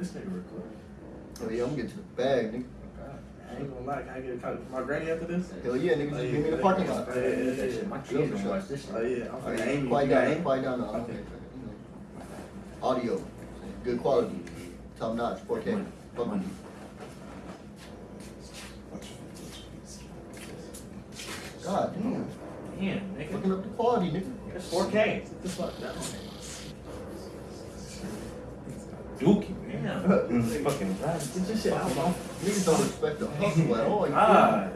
Oh, bag, nigga. I ain't gonna lie, can I get a copy for my granny after this? Hell yeah, nigga, just oh, meet me in the parking lot. Oh, yeah, yeah, yeah, That yeah. shit, my Yeah, kids for don't sure. watch this shit. Oh yeah, I'm All fucking right, oh, Amy. quiet You got down, quiet down now. Okay. Okay. You know. Audio, good quality, top notch, 4K. Fuck with you. God damn, Damn, nigga. looking up the quality, nigga. That's 4K. This fuck down. Dookie, man. Mm. This fucking right. Get your shit out, bro. Niggas don't respect the hustle at all. You feel me? God.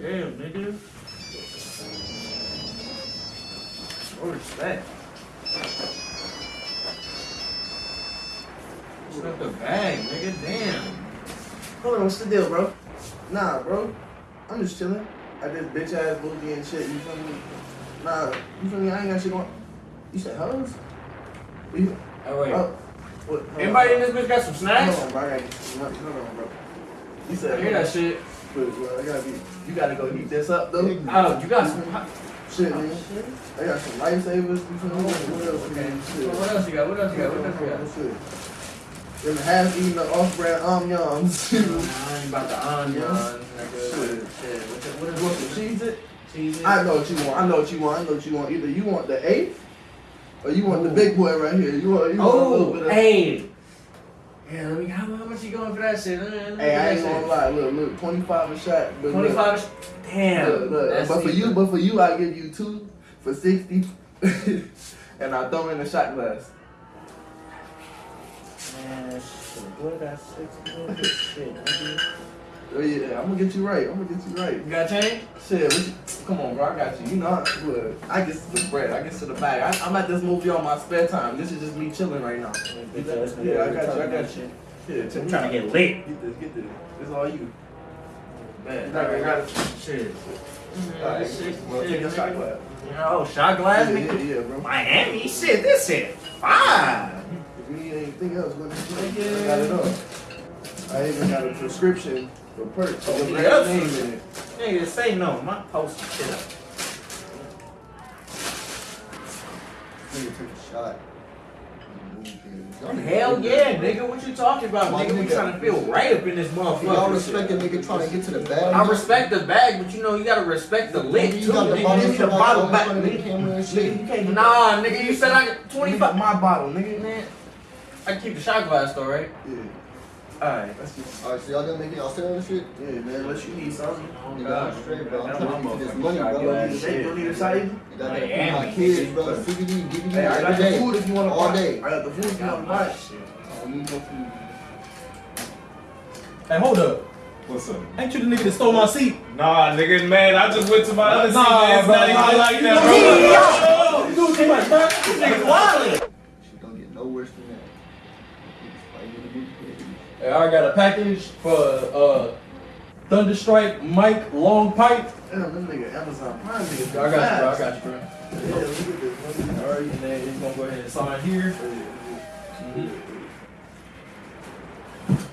Damn, nigga. No respect. Respect the bag, nigga. Damn. Hold on, what's the deal, bro? Nah, bro. I'm just chilling. I did bitch ass booty and shit. You feel me? Nah, you feel me? I ain't got shit going. You said hoes? You, Oh, wait. oh, what? Anybody in this bitch got some snacks? Hold on, bro. I gotta, hold on, bro. You I said hear that shit. But, bro, I gotta be. You gotta go heat this up though. Oh, you got some hot. Shit, Oh, man. I got some lifesavers. You feel me? What else? Okay. man? Shit. What else you got? What else you got? What else you got? Them half eaten the off brand omyums. I ain't about the. Shit. Shit. What you- want some Cheez-It? Cheese it? I know what you want. I know what you want. I know what you want. Either you want the eighth, or you want the big boy right here. You want, you want a little oh, bit Oh, of. hey. Yeah, let me. How, how much you going for that shit? Let me- let me Hey, I ain't gonna shit. lie. Look, look, twenty five a shot. But look, Twenty-five. Damn. Look, look, but for you, but for you, I give you two for sixty, and I throw in a shot glass. Man, shit. What got six? Shit, nigga? Oh yeah, I'm gonna get you right. I'm gonna get you right. You got change? Shit, what you, come on, bro. I got you. You know, I, look, I get to the bread. I get to the bag. I, I'm at this movie on my spare time. This is just me chilling right now. Yeah, I got you. I got you. Yeah, I'm trying to get lit. Get this. Get this. This is all you. Man, I got it. Shit. Alright, Shit, well, take a shot glass. Oh, shot glass, Yeah, yeah, yeah, bro. Miami, shit, this shit fine. If anything else, let me know. I got it all. I even got a prescription for perks. Oh, yeah, that's- name in it. Nigga, say no. My post shit up. Nigga took a shot. Hell yeah, nigga. What you talking about, My nigga? We trying to feel right up in this Y'all motherfucker. respect a nigga trying to get to the bag. I respect the bag, but you know you gotta respect the lit You got the bottle, nigga. you the bottle back, bottle in the nigga. camera and Nigga, shit. you can't get Nah, nigga, you said I got 25. my bottle, nigga. Man, I can keep the shot glass though, right? Yeah, Alright. Alright, so y'all done making y'all sit on this shit? Yeah, man. Unless you need something. Oh, nigga, I'm straight, bro. I'm That's trying to get this money, bro. You don't need a shake. You don't need a side. You got that Miami, my kids, bro. CBD, give me Hey, I got every the food if you want to All day. I got the food if you want to buy. shit. Oh, I need no food. Hey, hold up. What's up? Ain't you the nigga that stole my seat? Nah, nigga, man, I just went to my other Nah, seat. It's bro, not nah, even like that, bro. You doing too much, bro. This nigga wildin'. Shit don't get no worse than that. Fight in the weekend. Hey, I got a package for uh Thunderstrike Mike Long Pipe. Damn, them nigga Amazon Prime niggas. I got you, bro. I got you, bro. Yeah, look at this. All right, and then he's gonna go ahead and sign here. this.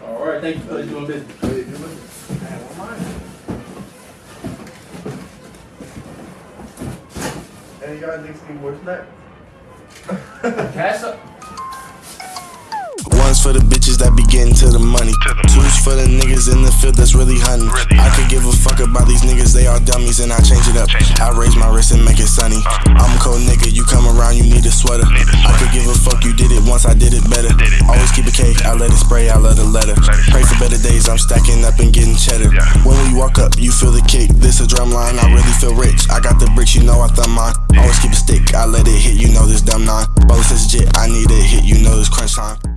All right, thank you for doing business. Yeah, good looking. I have one mine. Hey, y'all niggas need more snacks? Pass up. One's for the bitches that be getting to the money. Two's for the niggas in the field that's really hunting. I could give a fuck about these niggas, they all dummies, and I change it up. I raise my wrist and make it sunny. I'm a cold nigga, you come around, you need a sweater. I could give a fuck, you did it once, I did it better. Always keep a cake, I let it spray, I let a letter. Pray for better days, I'm stacking up and getting cheddar. When we walk up, you feel the kick. This a drum line, I really feel rich. I got the bricks, you know I thumb mine. Always keep a stick, I let it hit, you know this dumb nine. Bubble says legit, I need a hit, you know this crunch time.